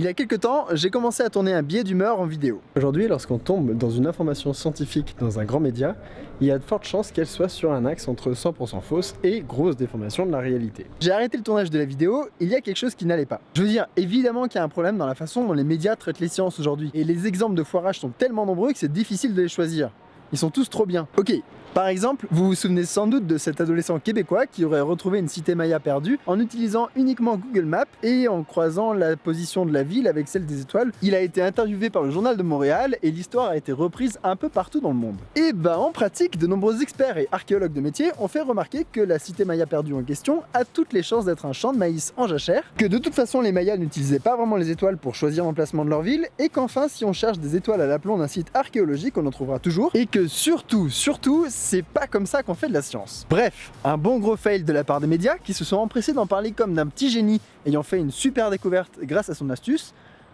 Il y a quelques temps, j'ai commencé à tourner un biais d'humeur en vidéo. Aujourd'hui, lorsqu'on tombe dans une information scientifique dans un grand média, il y a de fortes chances qu'elle soit sur un axe entre 100% fausse et grosse déformation de la réalité. J'ai arrêté le tournage de la vidéo, il y a quelque chose qui n'allait pas. Je veux dire, évidemment qu'il y a un problème dans la façon dont les médias traitent les sciences aujourd'hui, et les exemples de foirage sont tellement nombreux que c'est difficile de les choisir. Ils sont tous trop bien. Ok, par exemple, vous vous souvenez sans doute de cet adolescent québécois qui aurait retrouvé une cité maya perdue en utilisant uniquement Google Maps et en croisant la position de la ville avec celle des étoiles. Il a été interviewé par le journal de Montréal et l'histoire a été reprise un peu partout dans le monde. Et bah en pratique, de nombreux experts et archéologues de métier ont fait remarquer que la cité maya perdue en question a toutes les chances d'être un champ de maïs en jachère, que de toute façon les mayas n'utilisaient pas vraiment les étoiles pour choisir l'emplacement de leur ville, et qu'enfin si on cherche des étoiles à l'aplomb d'un site archéologique on en trouvera toujours, et que surtout, surtout, c'est pas comme ça qu'on fait de la science. Bref, un bon gros fail de la part des médias qui se sont empressés d'en parler comme d'un petit génie ayant fait une super découverte grâce à son astuce,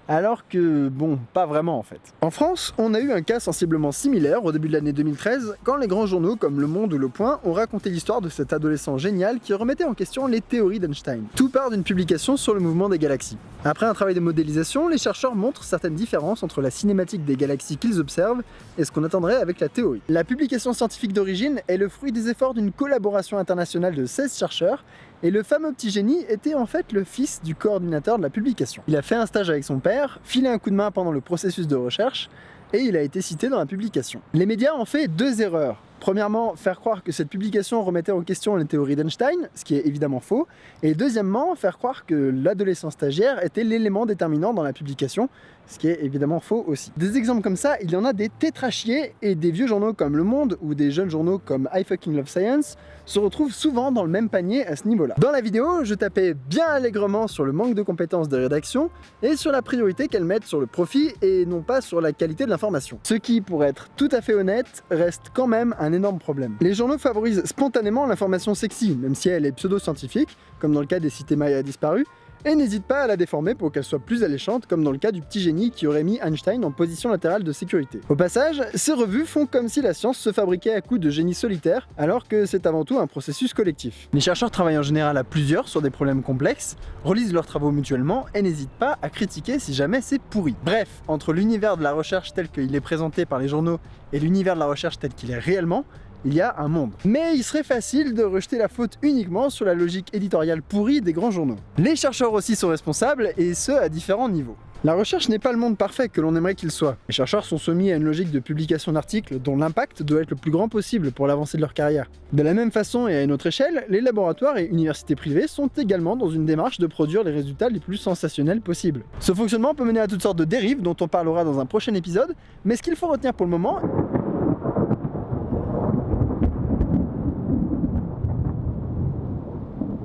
alors que, bon, pas vraiment en fait. En France, on a eu un cas sensiblement similaire au début de l'année 2013, quand les grands journaux comme Le Monde ou Le Point ont raconté l'histoire de cet adolescent génial qui remettait en question les théories d'Einstein. Tout part d'une publication sur le mouvement des galaxies. Après un travail de modélisation, les chercheurs montrent certaines différences entre la cinématique des galaxies qu'ils observent et ce qu'on attendrait avec la théorie. La publication scientifique d'origine est le fruit des efforts d'une collaboration internationale de 16 chercheurs et le fameux petit génie était en fait le fils du coordinateur de la publication. Il a fait un stage avec son père, filé un coup de main pendant le processus de recherche, et il a été cité dans la publication. Les médias ont fait deux erreurs. Premièrement, faire croire que cette publication remettait en question les théories d'Einstein, ce qui est évidemment faux, et deuxièmement, faire croire que l'adolescent stagiaire était l'élément déterminant dans la publication, ce qui est évidemment faux aussi. Des exemples comme ça, il y en a des tétrachiers, et des vieux journaux comme Le Monde ou des jeunes journaux comme I Fucking Love Science se retrouvent souvent dans le même panier à ce niveau-là. Dans la vidéo, je tapais bien allègrement sur le manque de compétences de rédaction et sur la priorité qu'elles mettent sur le profit et non pas sur la qualité de l'information. Ce qui, pour être tout à fait honnête, reste quand même un énorme problème. Les journaux favorisent spontanément l'information sexy, même si elle est pseudo-scientifique, comme dans le cas des cités mayas disparues, et n'hésite pas à la déformer pour qu'elle soit plus alléchante comme dans le cas du petit génie qui aurait mis Einstein en position latérale de sécurité. Au passage, ces revues font comme si la science se fabriquait à coups de génie solitaire alors que c'est avant tout un processus collectif. Les chercheurs travaillent en général à plusieurs sur des problèmes complexes, relisent leurs travaux mutuellement et n'hésitent pas à critiquer si jamais c'est pourri. Bref, entre l'univers de la recherche tel qu'il est présenté par les journaux et l'univers de la recherche tel qu'il est réellement, il y a un monde. Mais il serait facile de rejeter la faute uniquement sur la logique éditoriale pourrie des grands journaux. Les chercheurs aussi sont responsables, et ce à différents niveaux. La recherche n'est pas le monde parfait que l'on aimerait qu'il soit. Les chercheurs sont soumis à une logique de publication d'articles dont l'impact doit être le plus grand possible pour l'avancée de leur carrière. De la même façon et à une autre échelle, les laboratoires et universités privées sont également dans une démarche de produire les résultats les plus sensationnels possibles. Ce fonctionnement peut mener à toutes sortes de dérives dont on parlera dans un prochain épisode, mais ce qu'il faut retenir pour le moment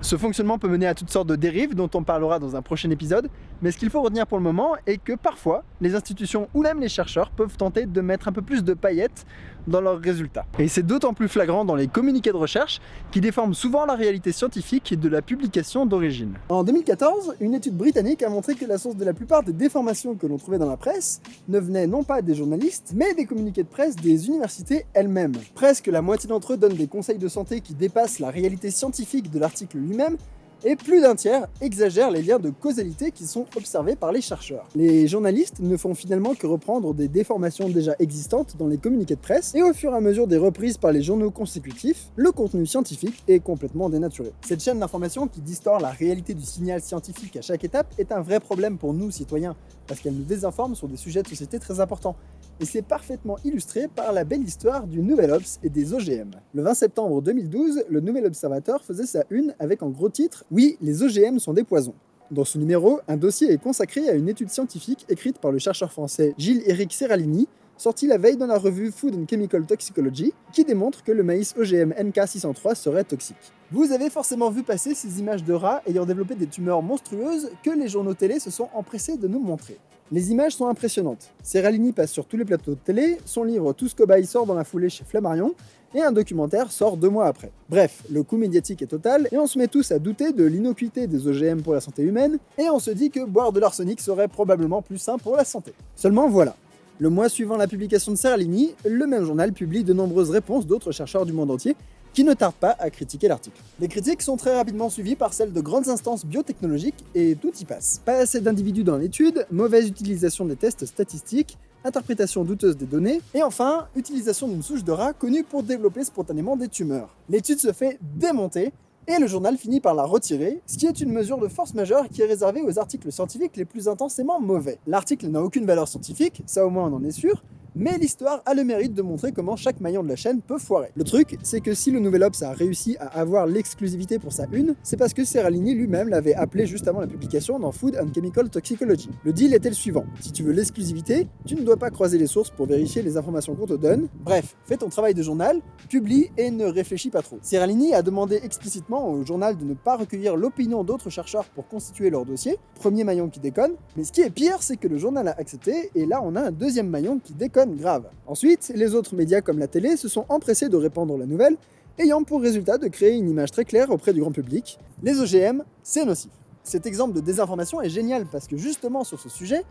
Ce fonctionnement peut mener à toutes sortes de dérives dont on parlera dans un prochain épisode, mais ce qu'il faut retenir pour le moment est que parfois, les institutions ou même les chercheurs peuvent tenter de mettre un peu plus de paillettes dans leurs résultats. Et c'est d'autant plus flagrant dans les communiqués de recherche qui déforment souvent la réalité scientifique de la publication d'origine. En 2014, une étude britannique a montré que la source de la plupart des déformations que l'on trouvait dans la presse ne venait non pas des journalistes, mais des communiqués de presse des universités elles-mêmes. Presque la moitié d'entre eux donnent des conseils de santé qui dépassent la réalité scientifique de l'article lui-même, et plus d'un tiers exagère les liens de causalité qui sont observés par les chercheurs. Les journalistes ne font finalement que reprendre des déformations déjà existantes dans les communiqués de presse, et au fur et à mesure des reprises par les journaux consécutifs, le contenu scientifique est complètement dénaturé. Cette chaîne d'information qui distord la réalité du signal scientifique à chaque étape est un vrai problème pour nous citoyens, parce qu'elle nous désinforme sur des sujets de société très importants, et c'est parfaitement illustré par la belle histoire du Nouvel Obs et des OGM. Le 20 septembre 2012, le Nouvel Observateur faisait sa une avec en gros titre « Oui, les OGM sont des poisons ». Dans ce numéro, un dossier est consacré à une étude scientifique écrite par le chercheur français Gilles-Éric Serralini, sorti la veille dans la revue Food and Chemical Toxicology, qui démontre que le maïs OGM NK603 serait toxique. Vous avez forcément vu passer ces images de rats ayant développé des tumeurs monstrueuses que les journaux télé se sont empressés de nous montrer. Les images sont impressionnantes. Serralini passe sur tous les plateaux de télé, son livre Tous cobayes sort dans la foulée chez Flammarion, et un documentaire sort deux mois après. Bref, le coût médiatique est total, et on se met tous à douter de l'innocuité des OGM pour la santé humaine, et on se dit que boire de l'arsenic serait probablement plus sain pour la santé. Seulement voilà, le mois suivant la publication de Serralini, le même journal publie de nombreuses réponses d'autres chercheurs du monde entier, qui ne tardent pas à critiquer l'article. Les critiques sont très rapidement suivies par celles de grandes instances biotechnologiques et tout y passe. Pas assez d'individus dans l'étude, mauvaise utilisation des tests statistiques, interprétation douteuse des données, et enfin, utilisation d'une souche de rat connue pour développer spontanément des tumeurs. L'étude se fait démonter, et le journal finit par la retirer, ce qui est une mesure de force majeure qui est réservée aux articles scientifiques les plus intensément mauvais. L'article n'a aucune valeur scientifique, ça au moins on en est sûr, mais l'histoire a le mérite de montrer comment chaque maillon de la chaîne peut foirer. Le truc, c'est que si le Nouvel Obs a réussi à avoir l'exclusivité pour sa une, c'est parce que Serralini lui-même l'avait appelé juste avant la publication dans Food and Chemical Toxicology. Le deal était le suivant, si tu veux l'exclusivité, tu ne dois pas croiser les sources pour vérifier les informations qu'on te donne, bref, fais ton travail de journal, publie et ne réfléchis pas trop. Serralini a demandé explicitement au journal de ne pas recueillir l'opinion d'autres chercheurs pour constituer leur dossier, premier maillon qui déconne, mais ce qui est pire, c'est que le journal a accepté, et là on a un deuxième maillon qui déconne grave. Ensuite, les autres médias comme la télé se sont empressés de répandre la nouvelle, ayant pour résultat de créer une image très claire auprès du grand public. Les OGM, c'est nocif. Cet exemple de désinformation est génial parce que justement sur ce sujet,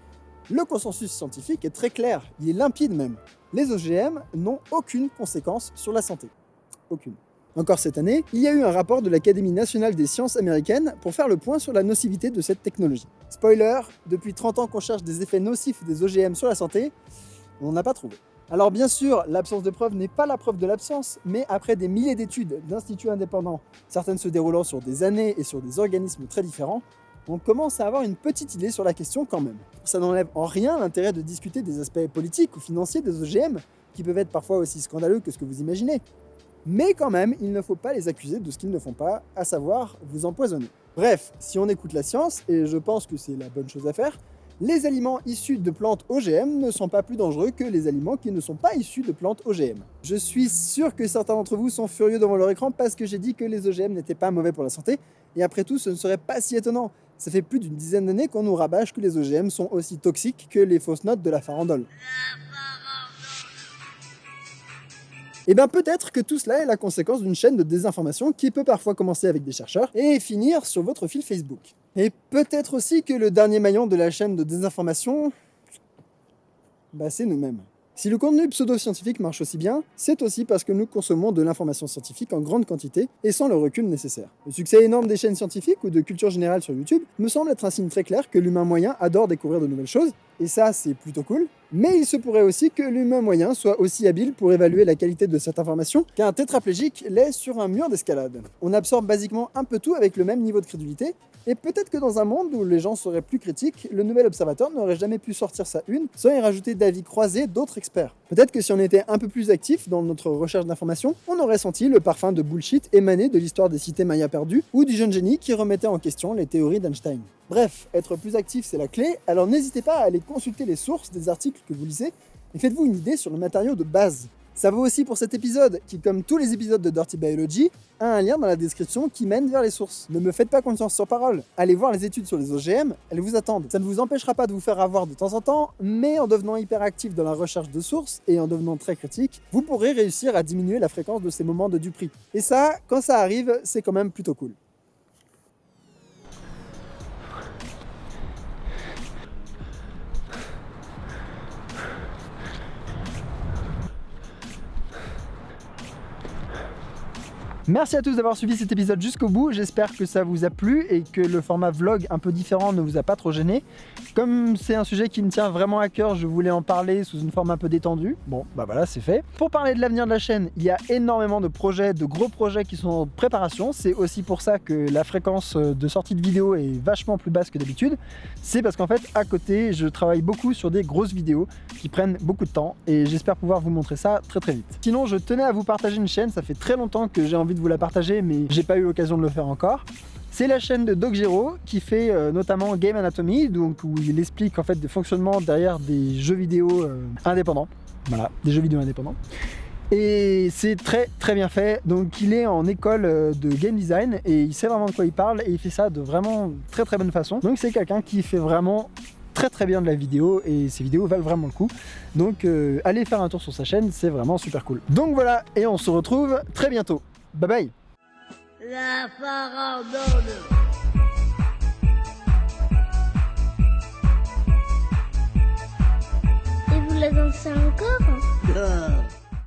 le consensus scientifique est très clair, il est limpide même. Les OGM n'ont aucune conséquence sur la santé. Aucune. Encore cette année, il y a eu un rapport de l'Académie nationale des sciences américaines pour faire le point sur la nocivité de cette technologie. Spoiler, depuis 30 ans qu'on cherche des effets nocifs des OGM sur la santé, on n'a pas trouvé. Alors bien sûr, l'absence de preuve n'est pas la preuve de l'absence, mais après des milliers d'études d'instituts indépendants, certaines se déroulant sur des années et sur des organismes très différents, on commence à avoir une petite idée sur la question quand même. Ça n'enlève en rien l'intérêt de discuter des aspects politiques ou financiers des OGM, qui peuvent être parfois aussi scandaleux que ce que vous imaginez. Mais quand même, il ne faut pas les accuser de ce qu'ils ne font pas, à savoir vous empoisonner. Bref, si on écoute la science, et je pense que c'est la bonne chose à faire, les aliments issus de plantes OGM ne sont pas plus dangereux que les aliments qui ne sont pas issus de plantes OGM. Je suis sûr que certains d'entre vous sont furieux devant leur écran parce que j'ai dit que les OGM n'étaient pas mauvais pour la santé, et après tout, ce ne serait pas si étonnant. Ça fait plus d'une dizaine d'années qu'on nous rabâche que les OGM sont aussi toxiques que les fausses notes de la farandole. Et eh bien peut-être que tout cela est la conséquence d'une chaîne de désinformation qui peut parfois commencer avec des chercheurs et finir sur votre fil Facebook. Et peut-être aussi que le dernier maillon de la chaîne de désinformation, bah c'est nous-mêmes. Si le contenu pseudo-scientifique marche aussi bien, c'est aussi parce que nous consommons de l'information scientifique en grande quantité et sans le recul nécessaire. Le succès énorme des chaînes scientifiques ou de culture générale sur YouTube me semble être un signe très clair que l'humain moyen adore découvrir de nouvelles choses, et ça c'est plutôt cool, mais il se pourrait aussi que l'humain moyen soit aussi habile pour évaluer la qualité de cette information qu'un tétraplégique l'est sur un mur d'escalade. On absorbe basiquement un peu tout avec le même niveau de crédulité, et peut-être que dans un monde où les gens seraient plus critiques, le nouvel observateur n'aurait jamais pu sortir sa une sans y rajouter d'avis croisés d'autres experts. Peut-être que si on était un peu plus actif dans notre recherche d'informations, on aurait senti le parfum de bullshit émané de l'histoire des cités mayas perdues ou du jeune génie qui remettait en question les théories d'Einstein. Bref, être plus actif c'est la clé, alors n'hésitez pas à aller consulter les sources des articles que vous lisez et faites-vous une idée sur le matériau de base. Ça vaut aussi pour cet épisode, qui comme tous les épisodes de Dirty Biology, a un lien dans la description qui mène vers les sources. Ne me faites pas confiance sur parole, allez voir les études sur les OGM, elles vous attendent. Ça ne vous empêchera pas de vous faire avoir de temps en temps, mais en devenant hyperactif dans la recherche de sources et en devenant très critique, vous pourrez réussir à diminuer la fréquence de ces moments de duperie. Et ça, quand ça arrive, c'est quand même plutôt cool. Merci à tous d'avoir suivi cet épisode jusqu'au bout, j'espère que ça vous a plu et que le format vlog un peu différent ne vous a pas trop gêné. Comme c'est un sujet qui me tient vraiment à cœur, je voulais en parler sous une forme un peu détendue. Bon, bah voilà, c'est fait. Pour parler de l'avenir de la chaîne, il y a énormément de projets, de gros projets qui sont en préparation. C'est aussi pour ça que la fréquence de sortie de vidéos est vachement plus basse que d'habitude. C'est parce qu'en fait, à côté, je travaille beaucoup sur des grosses vidéos qui prennent beaucoup de temps et j'espère pouvoir vous montrer ça très très vite. Sinon, je tenais à vous partager une chaîne, ça fait très longtemps que j'ai envie de vous la partager, mais j'ai pas eu l'occasion de le faire encore. C'est la chaîne de DocGero qui fait euh, notamment Game Anatomy, donc où il explique en fait le fonctionnement derrière des jeux vidéo euh, indépendants. Voilà, des jeux vidéo indépendants. Et c'est très très bien fait, donc il est en école euh, de game design et il sait vraiment de quoi il parle et il fait ça de vraiment très très bonne façon. Donc c'est quelqu'un qui fait vraiment très très bien de la vidéo et ses vidéos valent vraiment le coup. Donc allez faire un tour sur sa chaîne, c'est vraiment super cool. Donc voilà, et on se retrouve très bientôt. Bye bye. La farandole. Et vous la dansez encore?